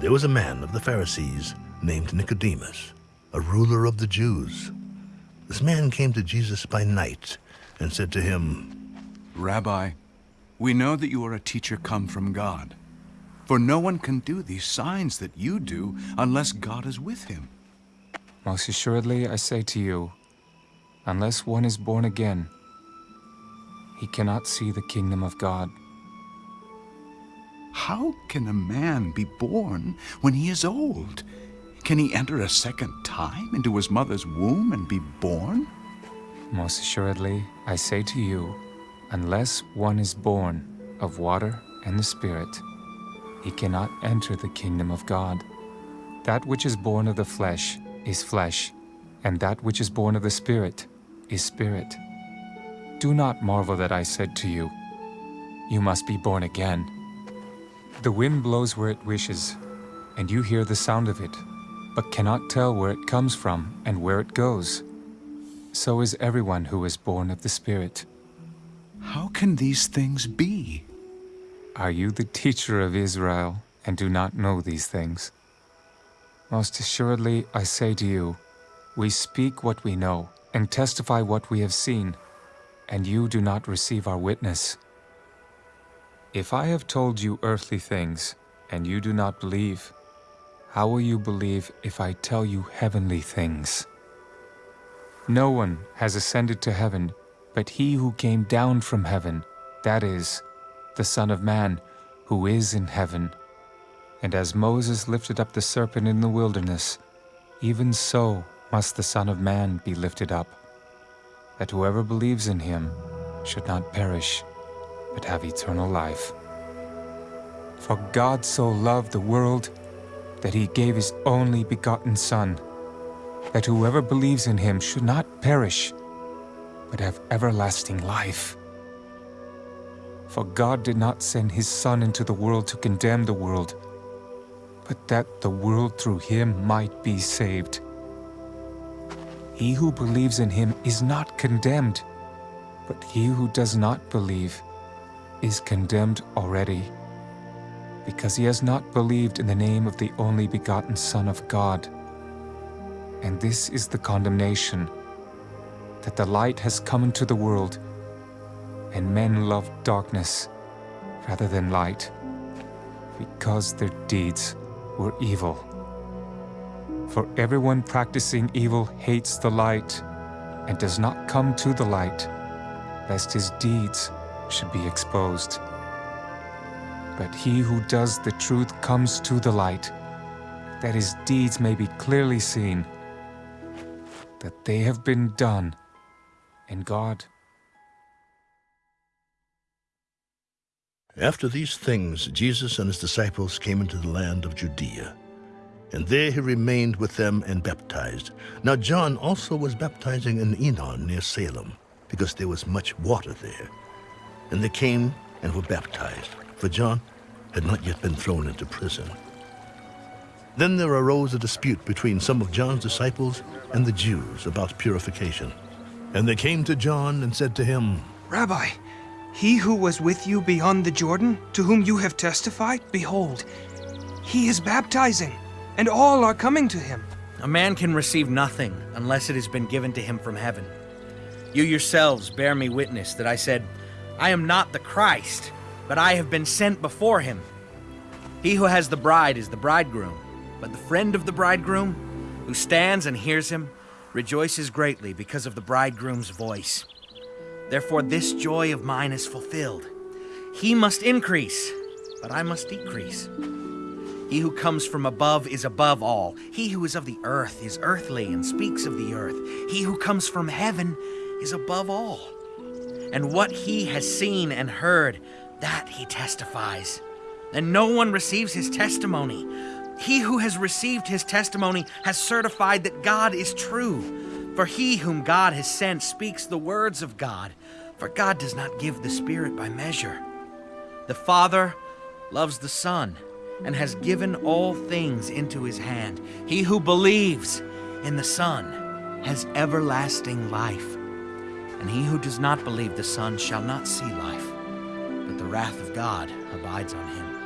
There was a man of the Pharisees named Nicodemus, a ruler of the Jews. This man came to Jesus by night and said to him, Rabbi, we know that you are a teacher come from God. For no one can do these signs that you do unless God is with him. Most assuredly, I say to you, unless one is born again, he cannot see the kingdom of God. How can a man be born when he is old? Can he enter a second time into his mother's womb and be born? Most assuredly, I say to you, unless one is born of water and the Spirit, he cannot enter the kingdom of God. That which is born of the flesh is flesh, and that which is born of the Spirit is spirit. Do not marvel that I said to you, You must be born again. The wind blows where it wishes, and you hear the sound of it, but cannot tell where it comes from and where it goes. So is everyone who is born of the Spirit. How can these things be? Are you the teacher of Israel and do not know these things? Most assuredly, I say to you, we speak what we know and testify what we have seen, and you do not receive our witness. If I have told you earthly things, and you do not believe, how will you believe if I tell you heavenly things? No one has ascended to heaven but he who came down from heaven, that is, the Son of Man, who is in heaven. And as Moses lifted up the serpent in the wilderness, even so must the Son of Man be lifted up, that whoever believes in him should not perish, but have eternal life. For God so loved the world that he gave his only begotten Son, that whoever believes in him should not perish, but have everlasting life. For God did not send his Son into the world to condemn the world, but that the world through him might be saved. He who believes in him is not condemned, but he who does not believe is condemned already, because he has not believed in the name of the only begotten Son of God. And this is the condemnation, that the light has come into the world, and men love darkness rather than light, because their deeds were evil. For everyone practicing evil hates the light, and does not come to the light, lest his deeds should be exposed. But he who does the truth comes to the light, that his deeds may be clearly seen, that they have been done in God. After these things, Jesus and his disciples came into the land of Judea. And there he remained with them and baptized. Now John also was baptizing in Aenon near Salim, because there was much water there. And they came and were baptized, for John had not yet been thrown into prison. Then there arose a dispute between some of John's disciples and the Jews about purification. And they came to John and said to him, Rabbi, he who was with you beyond the Jordan, to whom you have testified, behold, he is baptizing, and all are coming to him. A man can receive nothing unless it has been given to him from heaven. You yourselves bear me witness that I said, I am not the Christ, but I have been sent before him. He who has the bride is the bridegroom, but the friend of the bridegroom, who stands and hears him, rejoices greatly because of the bridegroom's voice. Therefore, this joy of mine is fulfilled. He must increase, but I must decrease. He who comes from above is above all. He who is of the earth is earthly and speaks of the earth. He who comes from heaven is above all. And what he has seen and heard, that he testifies. And no one receives his testimony. He who has received his testimony has certified that God is true. For he whom God has sent speaks the words of God, for God does not give the Spirit by measure. The Father loves the Son and has given all things into his hand. He who believes in the Son has everlasting life. And he who does not believe the Son shall not see life, but the wrath of God abides on him.